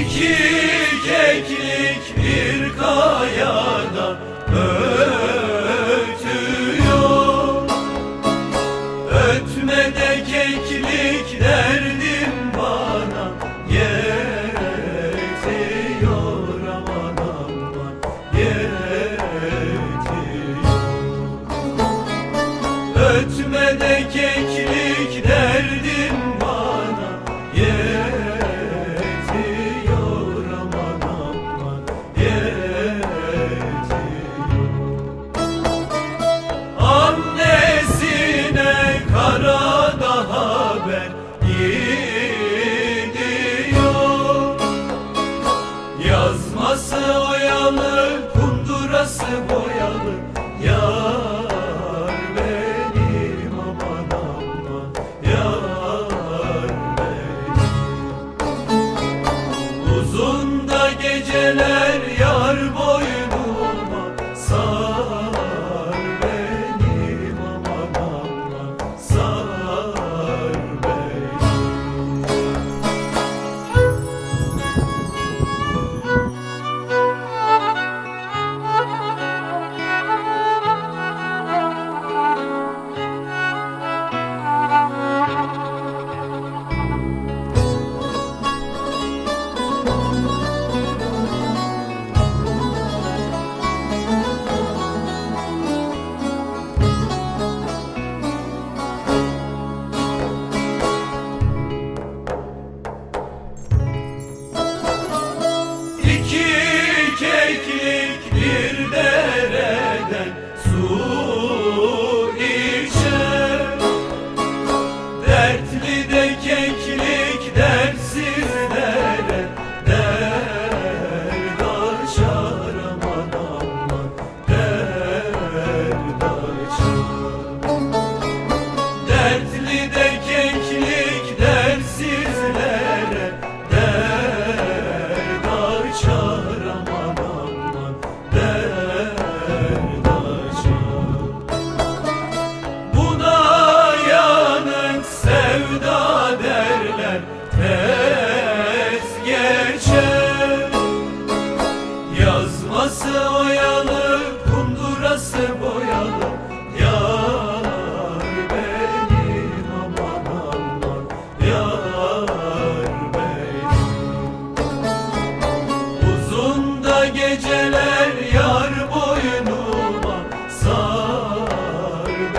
İki keklik bir kayada ötüyor Ötmede keklik derdim bana yetiyor Aman aman yetiyor Ötmede keklik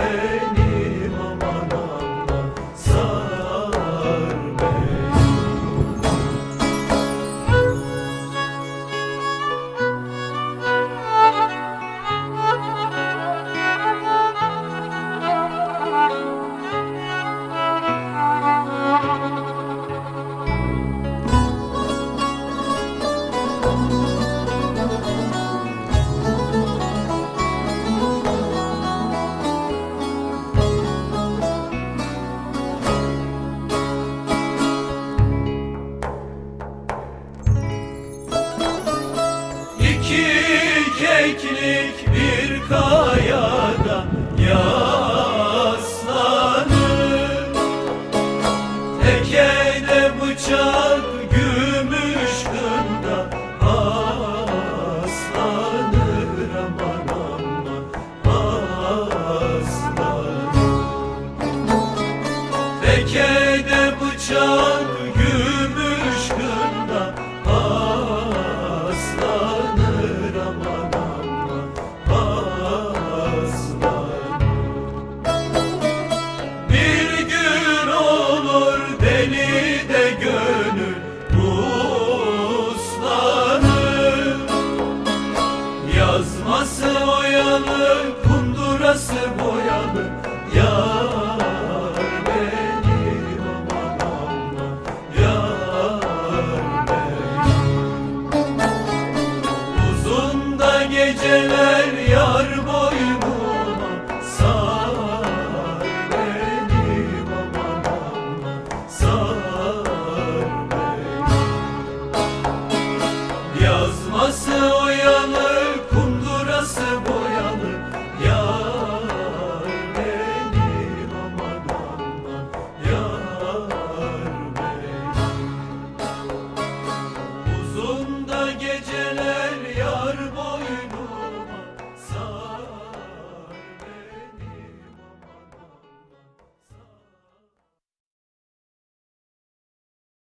Amen. Kundurası boyanık, kundurası boyanık Yar